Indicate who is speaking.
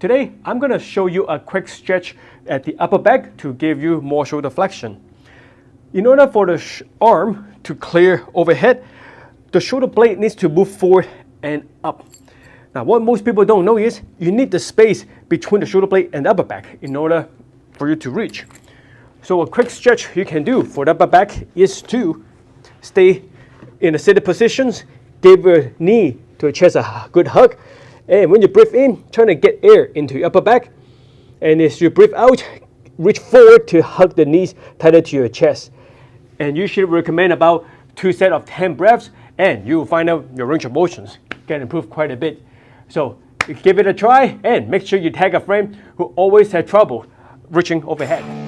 Speaker 1: Today, I'm going to show you a quick stretch at the upper back to give you more shoulder flexion. In order for the arm to clear overhead, the shoulder blade needs to move forward and up. Now, what most people don't know is you need the space between the shoulder blade and the upper back in order for you to reach. So a quick stretch you can do for the upper back is to stay in a seated positions, give your knee to your chest a good hug, and when you breathe in, try to get air into your upper back. And as you breathe out, reach forward to hug the knees tighter to your chest. And you should recommend about two sets of 10 breaths and you will find out your range of motions can improve quite a bit. So give it a try and make sure you tag a friend who always had trouble reaching overhead.